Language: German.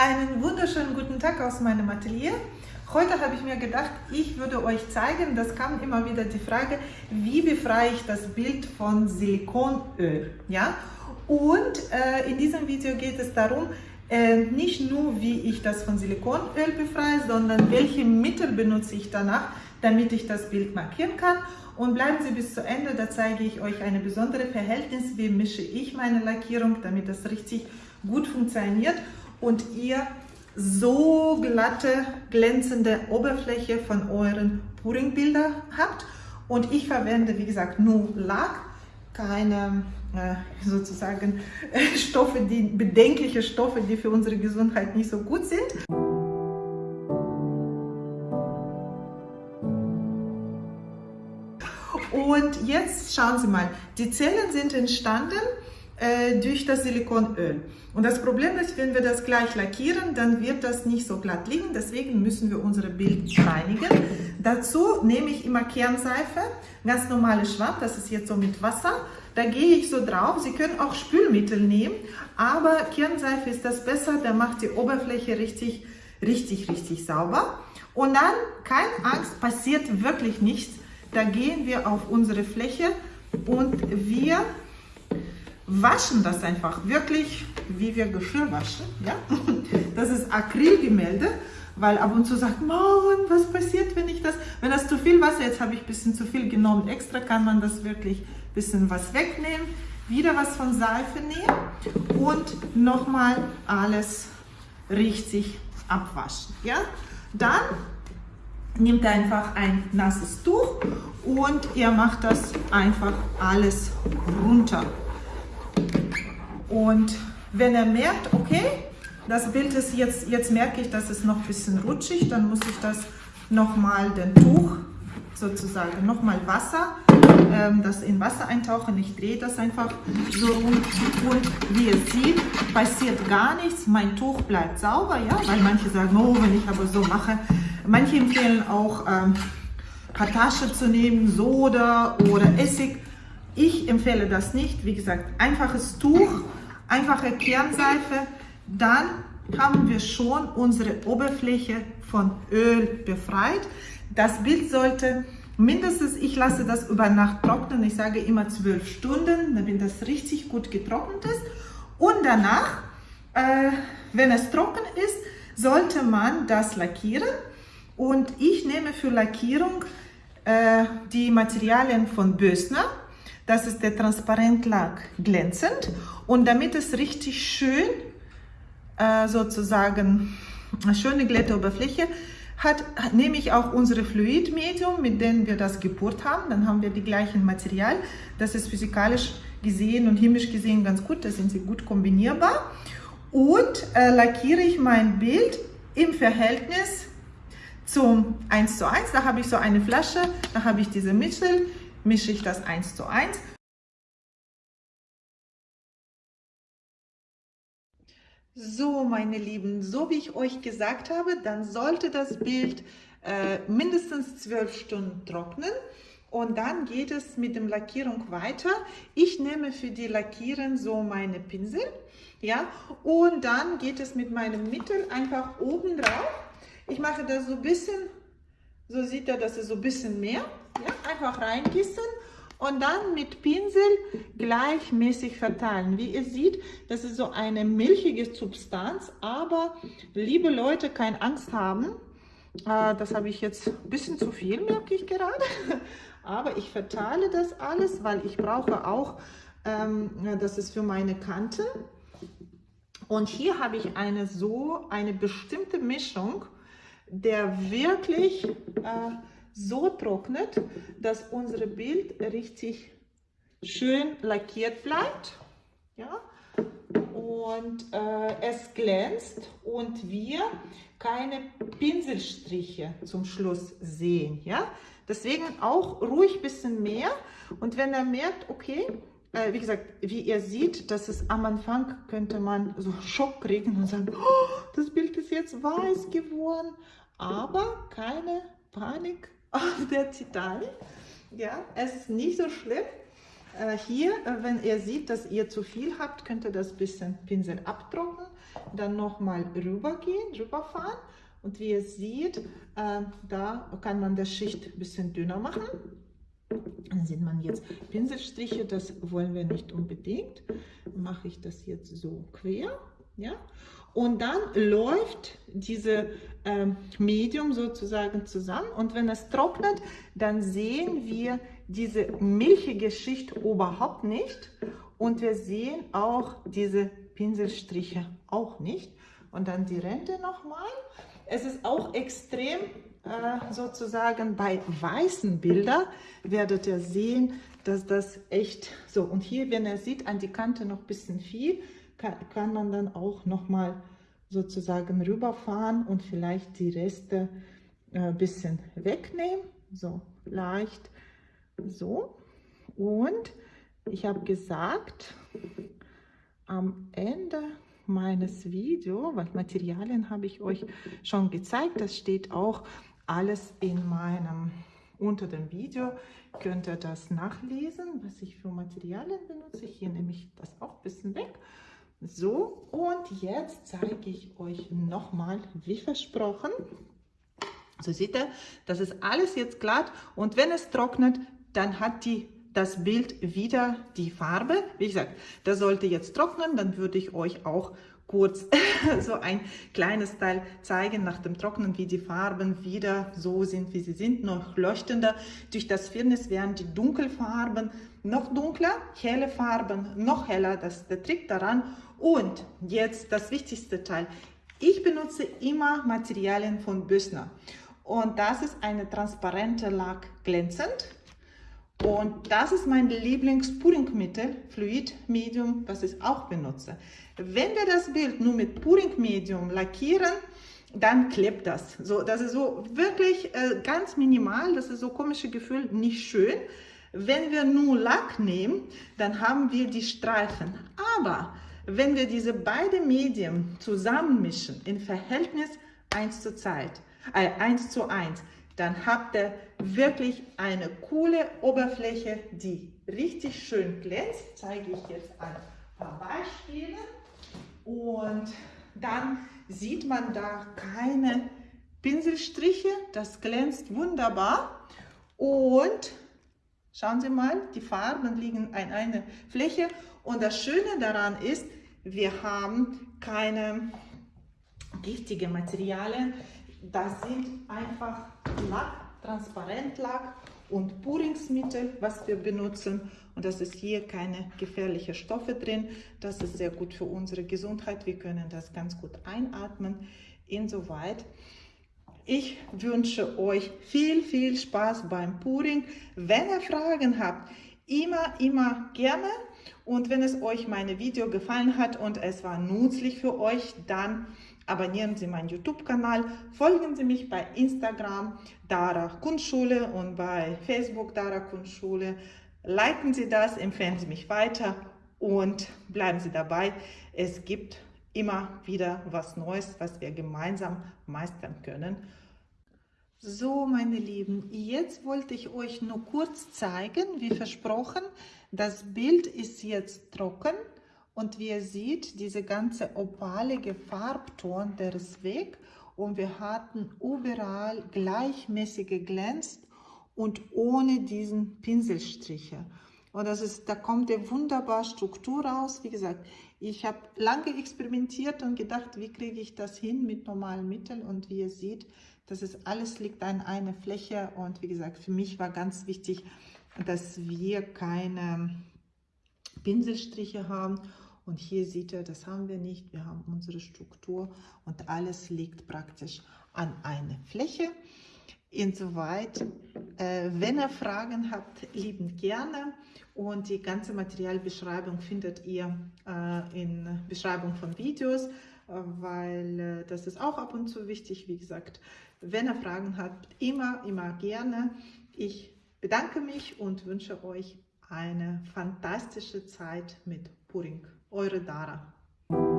Einen wunderschönen guten Tag aus meinem Atelier. Heute habe ich mir gedacht, ich würde euch zeigen, das kam immer wieder die Frage, wie befreie ich das Bild von Silikonöl. Ja? Und äh, in diesem Video geht es darum, äh, nicht nur wie ich das von Silikonöl befreie, sondern welche Mittel benutze ich danach, damit ich das Bild markieren kann. Und bleiben Sie bis zu Ende, da zeige ich euch eine besondere Verhältnis, wie mische ich meine Lackierung, damit das richtig gut funktioniert und ihr so glatte, glänzende Oberfläche von euren Puring-Bilder habt. Und ich verwende, wie gesagt, nur Lack, keine äh, sozusagen Stoffe, die bedenkliche Stoffe, die für unsere Gesundheit nicht so gut sind. Und jetzt schauen Sie mal, die Zellen sind entstanden durch das Silikonöl. Und das Problem ist, wenn wir das gleich lackieren, dann wird das nicht so glatt liegen. Deswegen müssen wir unsere Bild reinigen. Dazu nehme ich immer Kernseife, ganz normale Schwamm, das ist jetzt so mit Wasser. Da gehe ich so drauf. Sie können auch Spülmittel nehmen, aber Kernseife ist das besser, da macht die Oberfläche richtig, richtig, richtig sauber. Und dann, keine Angst, passiert wirklich nichts. Da gehen wir auf unsere Fläche und wir waschen das einfach wirklich, wie wir Geschirr waschen. Ja? Das ist Acrylgemälde, weil ab und zu sagt man, was passiert, wenn ich das, wenn das zu viel Wasser, jetzt habe ich ein bisschen zu viel genommen, extra kann man das wirklich ein bisschen was wegnehmen, wieder was von Seife nehmen und nochmal alles richtig abwaschen. Ja? Dann nehmt einfach ein nasses Tuch und ihr macht das einfach alles runter. Und wenn er merkt, okay, das Bild ist jetzt, jetzt merke ich, dass es noch ein bisschen rutschig, dann muss ich das nochmal den Tuch sozusagen nochmal Wasser, ähm, das in Wasser eintauchen. Ich drehe das einfach so rum und wie ihr seht, passiert gar nichts. Mein Tuch bleibt sauber, ja, weil manche sagen, oh, wenn ich aber so mache. Manche empfehlen auch ähm, Kartasche zu nehmen, Soda oder Essig. Ich empfehle das nicht. Wie gesagt, einfaches Tuch einfache Kernseife, dann haben wir schon unsere Oberfläche von Öl befreit. Das Bild sollte mindestens, ich lasse das über Nacht trocknen, ich sage immer zwölf Stunden, damit das richtig gut getrocknet ist. Und danach, äh, wenn es trocken ist, sollte man das lackieren. Und ich nehme für Lackierung äh, die Materialien von Bösner. Das ist der Transparentlack glänzend. Und damit es richtig schön, äh, sozusagen, eine schöne glatte Oberfläche hat, nehme ich auch unsere Fluidmedium, mit dem wir das gepurt haben. Dann haben wir die gleichen Material. Das ist physikalisch gesehen und chemisch gesehen ganz gut. Da sind sie gut kombinierbar. Und äh, lackiere ich mein Bild im Verhältnis zum 1 zu 1. Da habe ich so eine Flasche, da habe ich diese Mittel mische ich das 1 zu 1. So, meine Lieben, so wie ich euch gesagt habe, dann sollte das Bild äh, mindestens 12 Stunden trocknen und dann geht es mit dem Lackierung weiter. Ich nehme für die Lackieren so meine Pinsel, ja, und dann geht es mit meinem Mittel einfach oben drauf. Ich mache das so ein bisschen, so sieht er, das ist so ein bisschen mehr. Ja, einfach reingießen und dann mit Pinsel gleichmäßig verteilen. Wie ihr seht, das ist so eine milchige Substanz, aber liebe Leute, keine Angst haben. Äh, das habe ich jetzt ein bisschen zu viel, merke ich gerade. Aber ich verteile das alles, weil ich brauche auch, ähm, das ist für meine Kante. Und hier habe ich eine so, eine bestimmte Mischung, der wirklich... So trocknet, dass unser Bild richtig schön lackiert bleibt. Ja? Und äh, es glänzt und wir keine Pinselstriche zum Schluss sehen. Ja? Deswegen auch ruhig ein bisschen mehr. Und wenn er merkt, okay, äh, wie gesagt, wie ihr seht, dass es am Anfang könnte man so Schock kriegen und sagen, oh, das Bild ist jetzt weiß geworden. Aber keine Panik, auf der Titanic. Ja, es ist nicht so schlimm. äh, hier, äh, wenn ihr seht, dass ihr zu viel habt, könnt ihr das bisschen Pinsel abtrocknen, dann nochmal rübergehen, rüberfahren und wie ihr seht, äh, da kann man das Schicht ein bisschen dünner machen. Dann sieht man jetzt Pinselstriche, das wollen wir nicht unbedingt. Mache ich das jetzt so quer. Ja? Und dann läuft diese äh, Medium sozusagen zusammen und wenn es trocknet, dann sehen wir diese milchige Schicht überhaupt nicht und wir sehen auch diese Pinselstriche auch nicht. Und dann die Rente nochmal. Es ist auch extrem äh, sozusagen bei weißen Bildern werdet ihr sehen, dass das echt so und hier, wenn ihr sieht, an die Kante noch ein bisschen viel, kann, kann man dann auch noch mal sozusagen rüberfahren und vielleicht die Reste ein äh, bisschen wegnehmen, so leicht so und ich habe gesagt, am Ende meines Videos, weil Materialien habe ich euch schon gezeigt, das steht auch alles in meinem, unter dem Video, könnt ihr das nachlesen, was ich für Materialien benutze. Hier nehme ich das auch ein bisschen weg. So, und jetzt zeige ich euch nochmal, wie versprochen. So seht ihr, das ist alles jetzt glatt und wenn es trocknet, dann hat die das Bild wieder die Farbe. Wie gesagt, das sollte jetzt trocknen, dann würde ich euch auch kurz so ein kleines Teil zeigen nach dem Trocknen, wie die Farben wieder so sind, wie sie sind, noch leuchtender. Durch das Firnis werden die Dunkelfarben noch dunkler, helle Farben noch heller, das ist der Trick daran. Und jetzt das wichtigste Teil. Ich benutze immer Materialien von Bösner und das ist eine transparente Lack glänzend und das ist mein Lieblings-Puringmittel, Fluid Medium, was ich auch benutze. Wenn wir das Bild nur mit Puring Medium lackieren, dann klebt das. So, das ist so wirklich äh, ganz minimal, das ist so komische Gefühl, nicht schön. Wenn wir nur Lack nehmen, dann haben wir die Streifen. Aber wenn wir diese beiden Medien zusammenmischen in Verhältnis 1 zu, Zeit, äh, 1 zu 1, dann habt ihr wirklich eine coole Oberfläche, die richtig schön glänzt. Zeige ich jetzt ein paar Beispiele. Und dann sieht man da keine Pinselstriche. Das glänzt wunderbar. Und schauen Sie mal, die Farben liegen in einer Fläche. Und das Schöne daran ist, wir haben keine giftigen Materialien. Das sind einfach Lack, Transparentlack und Puringsmittel, was wir benutzen. Und das ist hier keine gefährlichen Stoffe drin. Das ist sehr gut für unsere Gesundheit. Wir können das ganz gut einatmen. Insoweit. Ich wünsche euch viel, viel Spaß beim Puring. Wenn ihr Fragen habt, immer, immer gerne. Und wenn es euch meine Video gefallen hat und es war nützlich für euch, dann abonnieren Sie meinen YouTube-Kanal, folgen Sie mich bei Instagram Dara Kunstschule und bei Facebook Dara Kunstschule. Liken Sie das, empfehlen Sie mich weiter und bleiben Sie dabei. Es gibt immer wieder was Neues, was wir gemeinsam meistern können. So, meine Lieben, jetzt wollte ich euch nur kurz zeigen, wie versprochen, das Bild ist jetzt trocken. Und wie ihr seht, diese ganze opalige Farbton, der ist weg. Und wir hatten überall gleichmäßige glänzt und ohne diesen Pinselstriche. Und das ist, da kommt eine wunderbare Struktur raus. Wie gesagt, ich habe lange experimentiert und gedacht, wie kriege ich das hin mit normalen Mitteln. Und wie ihr seht, das ist alles liegt an einer Fläche. Und wie gesagt, für mich war ganz wichtig, dass wir keine Pinselstriche haben und hier sieht ihr, das haben wir nicht. Wir haben unsere Struktur und alles liegt praktisch an einer Fläche. Insoweit, äh, wenn ihr Fragen habt, liebend gerne. Und die ganze Materialbeschreibung findet ihr äh, in Beschreibung von Videos, äh, weil äh, das ist auch ab und zu wichtig. Wie gesagt, wenn ihr Fragen habt, immer, immer gerne. Ich bedanke mich und wünsche euch eine fantastische Zeit mit Puring. Eure Dara.